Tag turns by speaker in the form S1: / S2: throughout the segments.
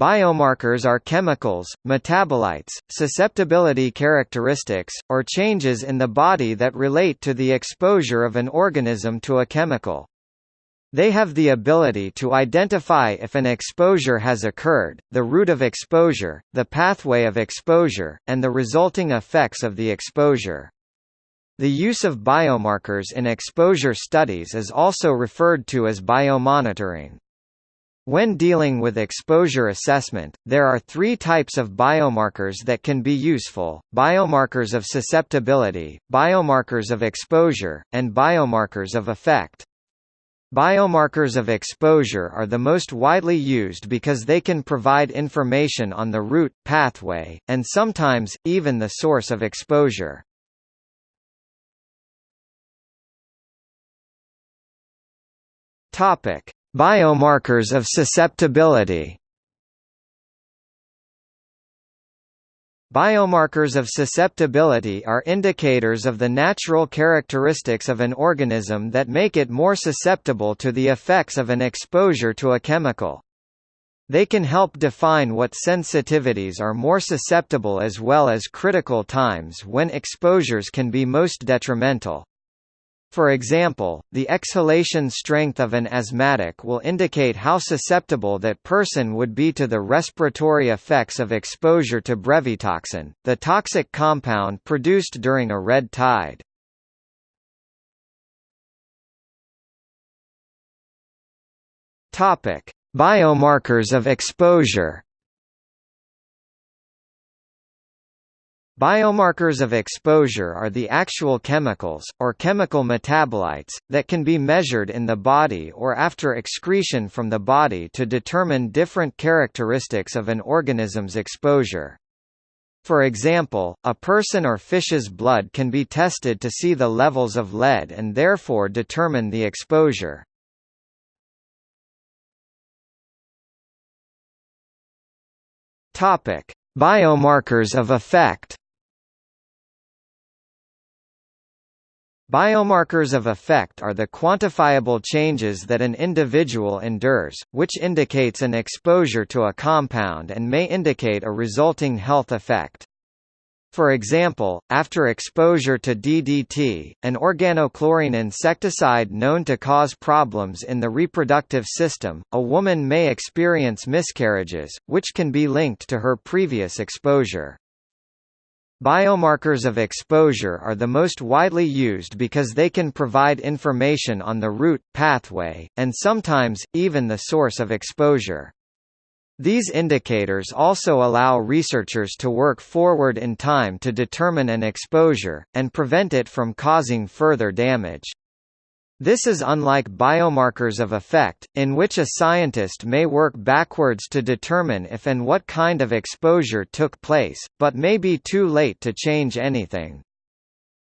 S1: Biomarkers are chemicals, metabolites, susceptibility characteristics, or changes in the body that relate to the exposure of an organism to a chemical. They have the ability to identify if an exposure has occurred, the route of exposure, the pathway of exposure, and the resulting effects of the exposure. The use of biomarkers in exposure studies is also referred to as biomonitoring. When dealing with exposure assessment, there are three types of biomarkers that can be useful, biomarkers of susceptibility, biomarkers of exposure, and biomarkers of effect. Biomarkers of exposure are the most widely used because they can provide information on the route, pathway, and sometimes, even the source of exposure. Topic: Biomarkers of susceptibility. Biomarkers of susceptibility are indicators of the natural characteristics of an organism that make it more susceptible to the effects of an exposure to a chemical. They can help define what sensitivities are more susceptible as well as critical times when exposures can be most detrimental. For example, the exhalation strength of an asthmatic will indicate how susceptible that person would be to the respiratory effects of exposure to brevetoxin, the toxic compound produced during a red tide. Biomarkers of exposure. Biomarkers of exposure are the actual chemicals, or chemical metabolites, that can be measured in the body or after excretion from the body to determine different characteristics of an organism's exposure. For example, a person or fish's blood can be tested to see the levels of lead and therefore determine the exposure. Biomarkers of effect Biomarkers of effect are the quantifiable changes that an individual endures, which indicates an exposure to a compound and may indicate a resulting health effect. For example, after exposure to DDT, an organochlorine insecticide known to cause problems in the reproductive system, a woman may experience miscarriages, which can be linked to her previous exposure. Biomarkers of exposure are the most widely used because they can provide information on the route, pathway, and sometimes, even the source of exposure. These indicators also allow researchers to work forward in time to determine an exposure, and prevent it from causing further damage. This is unlike biomarkers of effect, in which a scientist may work backwards to determine if and what kind of exposure took place, but may be too late to change anything.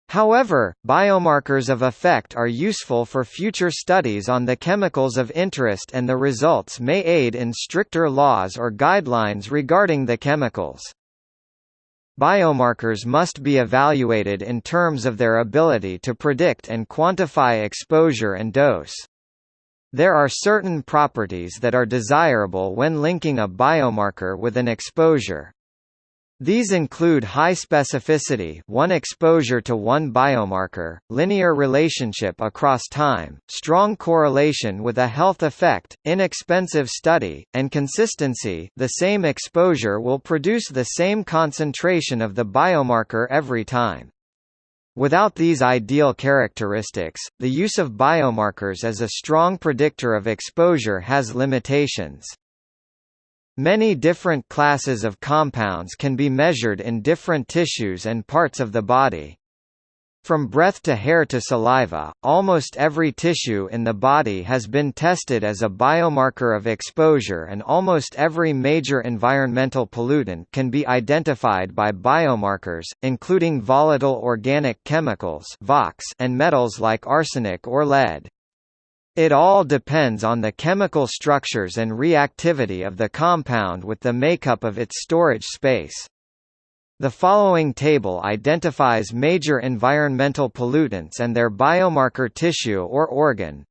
S1: However, biomarkers of effect are useful for future studies on the chemicals of interest and the results may aid in stricter laws or guidelines regarding the chemicals. Biomarkers must be evaluated in terms of their ability to predict and quantify exposure and dose. There are certain properties that are desirable when linking a biomarker with an exposure, these include high specificity one exposure to one biomarker, linear relationship across time, strong correlation with a health effect, inexpensive study, and consistency the same exposure will produce the same concentration of the biomarker every time. Without these ideal characteristics, the use of biomarkers as a strong predictor of exposure has limitations. Many different classes of compounds can be measured in different tissues and parts of the body. From breath to hair to saliva, almost every tissue in the body has been tested as a biomarker of exposure and almost every major environmental pollutant can be identified by biomarkers, including volatile organic chemicals and metals like arsenic or lead. It all depends on the chemical structures and reactivity of the compound with the makeup of its storage space. The following table identifies major environmental pollutants and their biomarker tissue or organ.